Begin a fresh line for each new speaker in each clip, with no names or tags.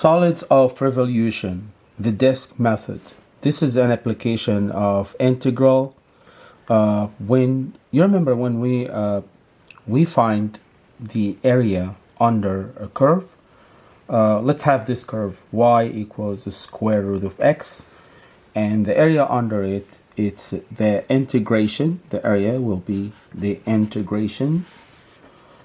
Solids of revolution, the disk method. This is an application of integral. Uh, when you remember when we uh, we find the area under a curve, uh, let's have this curve y equals the square root of x, and the area under it it's the integration. The area will be the integration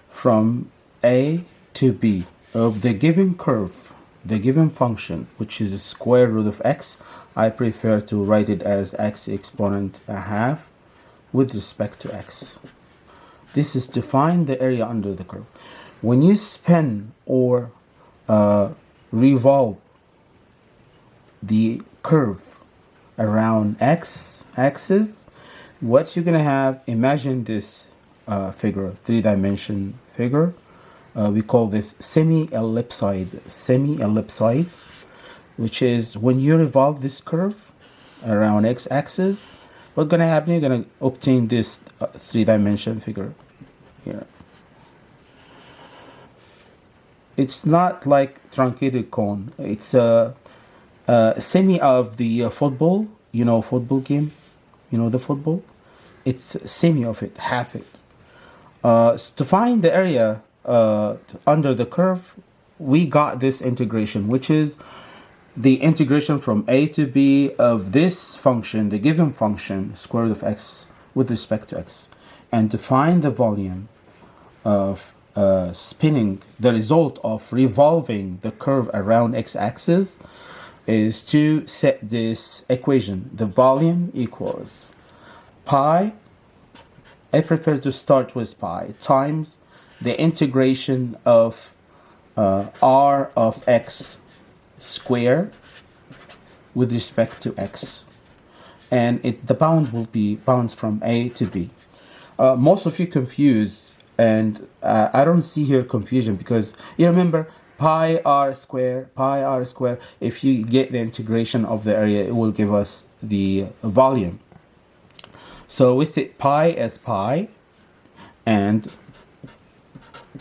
from a to b of the given curve the given function, which is the square root of x, I prefer to write it as x exponent a half with respect to x. This is to find the area under the curve. When you spin or uh, revolve the curve around x axis, what you're going to have, imagine this uh, figure, three-dimension figure, uh, we call this semi-ellipsoid semi-ellipsoid which is when you revolve this curve around x-axis what's gonna happen? You're gonna obtain this uh, three-dimension figure here. It's not like truncated cone. It's a, a semi of the uh, football. You know football game? You know the football? It's semi of it half it. Uh, to find the area uh, under the curve, we got this integration, which is the integration from a to b of this function, the given function, square root of x with respect to x. And to find the volume of uh, spinning, the result of revolving the curve around x-axis is to set this equation. The volume equals pi, I prefer to start with pi, times the integration of uh, r of x square with respect to x. And it the bound will be bounds from a to b. Uh, most of you confuse and uh, I don't see here confusion because you remember pi r square pi r square if you get the integration of the area it will give us the volume. So we set pi as pi and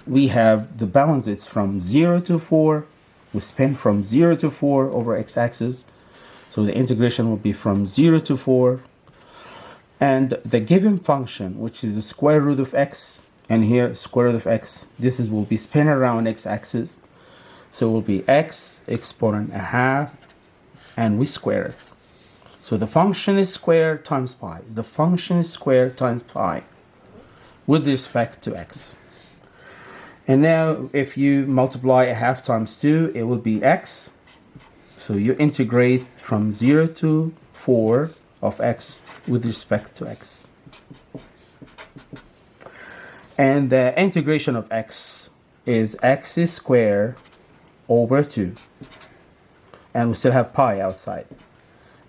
we have the balance. It's from 0 to 4 we spin from 0 to 4 over x-axis so the integration will be from 0 to 4 and the given function which is the square root of x and here square root of x this is will be spin around x-axis so it will be x exponent a half and we square it. So the function is square times pi. The function is square times pi with respect to x and now if you multiply a half times 2, it will be x. So you integrate from 0 to 4 of x with respect to x. And the integration of x is x squared over 2. And we still have pi outside.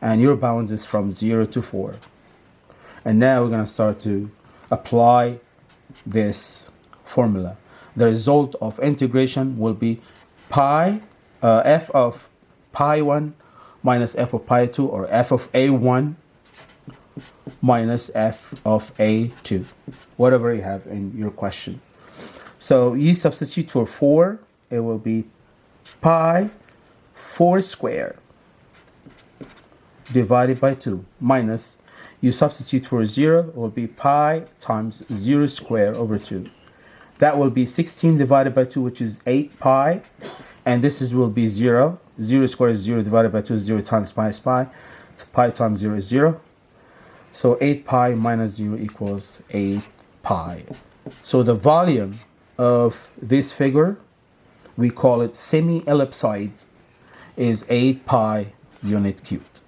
And your bounds is from 0 to 4. And now we're going to start to apply this formula the result of integration will be pi uh, f of pi 1 minus f of pi 2 or f of a1 minus f of a2 whatever you have in your question. So you substitute for 4 it will be pi 4 square divided by 2 minus you substitute for 0 it will be pi times 0 square over 2 that will be 16 divided by 2, which is 8 pi. And this is will be 0. 0 squared is 0 divided by 2 is 0 times pi is pi. So pi times 0 is 0. So 8 pi minus 0 equals 8 pi. So the volume of this figure, we call it semi-ellipsoid, is 8 pi unit cubed.